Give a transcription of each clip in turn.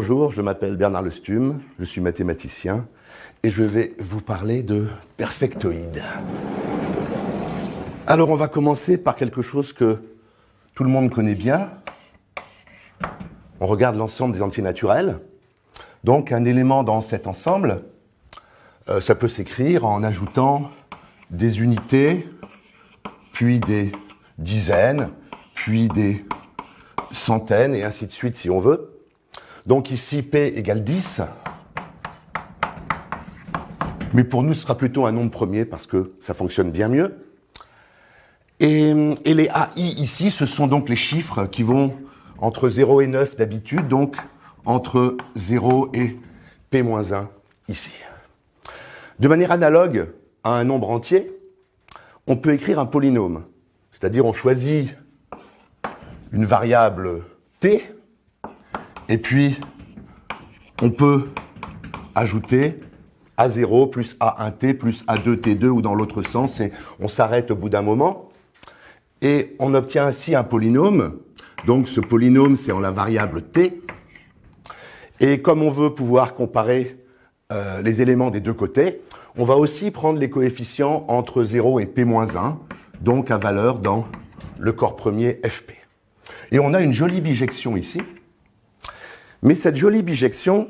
bonjour, je m'appelle Bernard Lestume, je suis mathématicien et je vais vous parler de perfectoïdes. Alors on va commencer par quelque chose que tout le monde connaît bien. On regarde l'ensemble des entiers naturels. Donc un élément dans cet ensemble, euh, ça peut s'écrire en ajoutant des unités, puis des dizaines, puis des centaines, et ainsi de suite si on veut. Donc ici, P égale 10. Mais pour nous, ce sera plutôt un nombre premier parce que ça fonctionne bien mieux. Et, les AI ici, ce sont donc les chiffres qui vont entre 0 et 9 d'habitude, donc entre 0 et P-1 ici. De manière analogue à un nombre entier, on peut écrire un polynôme. C'est-à-dire on choisit une variable t, et puis on peut ajouter a0 plus a1t plus a2t2 ou dans l'autre sens, et on s'arrête au bout d'un moment. Et on obtient ainsi un polynôme. Donc ce polynôme, c'est en la variable t. Et comme on veut pouvoir comparer euh, les éléments des deux côtés, on va aussi prendre les coefficients entre 0 et p-1, donc à valeur dans le corps premier fp. Et on a une jolie bijection ici. Mais cette jolie bijection,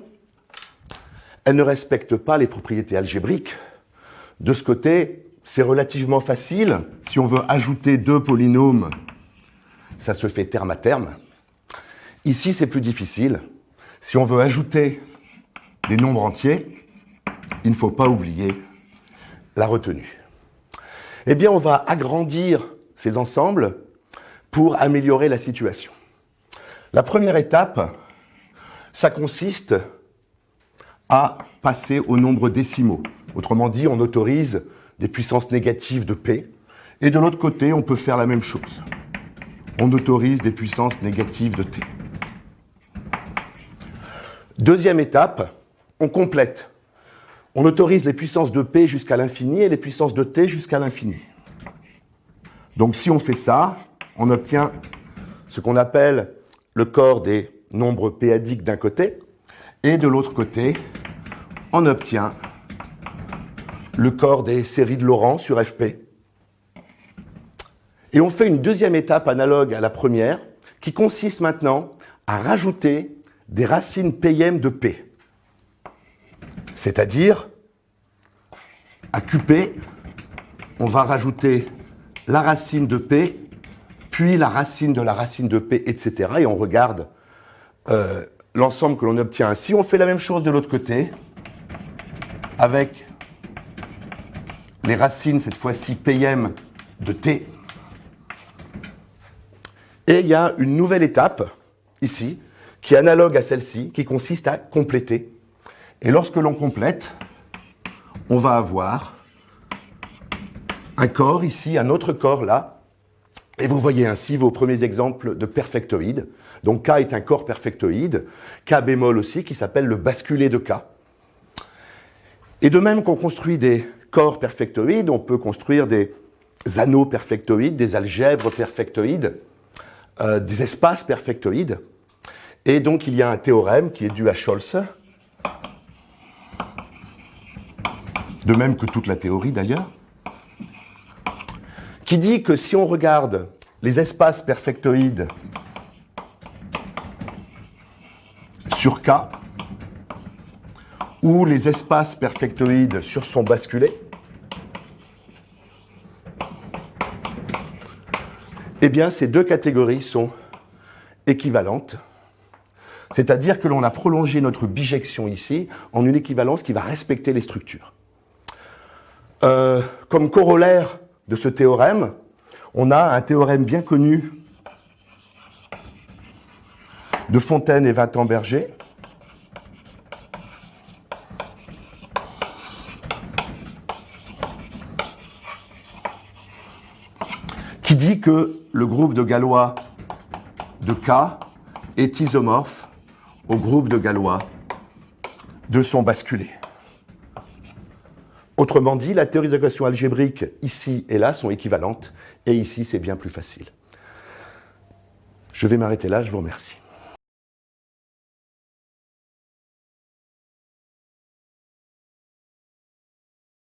elle ne respecte pas les propriétés algébriques. De ce côté, c'est relativement facile. Si on veut ajouter deux polynômes, ça se fait terme à terme. Ici, c'est plus difficile. Si on veut ajouter des nombres entiers, il ne faut pas oublier la retenue. Eh bien, on va agrandir ces ensembles pour améliorer la situation. La première étape, ça consiste à passer au nombre décimaux. Autrement dit, on autorise des puissances négatives de P. Et de l'autre côté, on peut faire la même chose. On autorise des puissances négatives de T. Deuxième étape, on complète. On autorise les puissances de P jusqu'à l'infini et les puissances de T jusqu'à l'infini. Donc si on fait ça, on obtient ce qu'on appelle le corps des nombres péadiques d'un côté, et de l'autre côté, on obtient le corps des séries de Laurent sur FP. Et on fait une deuxième étape analogue à la première, qui consiste maintenant à rajouter des racines PM de P. C'est-à-dire, à QP, on va rajouter la racine de P puis la racine de la racine de P, etc. Et on regarde euh, l'ensemble que l'on obtient ainsi. On fait la même chose de l'autre côté, avec les racines, cette fois-ci PM de T. Et il y a une nouvelle étape, ici, qui est analogue à celle-ci, qui consiste à compléter. Et lorsque l'on complète, on va avoir un corps ici, un autre corps là, et vous voyez ainsi vos premiers exemples de perfectoïdes. Donc K est un corps perfectoïde, K bémol aussi, qui s'appelle le basculé de K. Et de même qu'on construit des corps perfectoïdes, on peut construire des anneaux perfectoïdes, des algèbres perfectoïdes, euh, des espaces perfectoïdes. Et donc il y a un théorème qui est dû à Scholz, de même que toute la théorie d'ailleurs, qui dit que si on regarde les espaces perfectoïdes sur K, ou les espaces perfectoïdes sur son basculé, eh bien ces deux catégories sont équivalentes. C'est-à-dire que l'on a prolongé notre bijection ici en une équivalence qui va respecter les structures. Euh, comme corollaire de ce théorème, on a un théorème bien connu de Fontaine et Vintemberger, qui dit que le groupe de Galois de K est isomorphe au groupe de Galois de son basculé. Autrement dit, la théorie des équations algébriques ici et là sont équivalentes, et ici c'est bien plus facile. Je vais m'arrêter là, je vous remercie.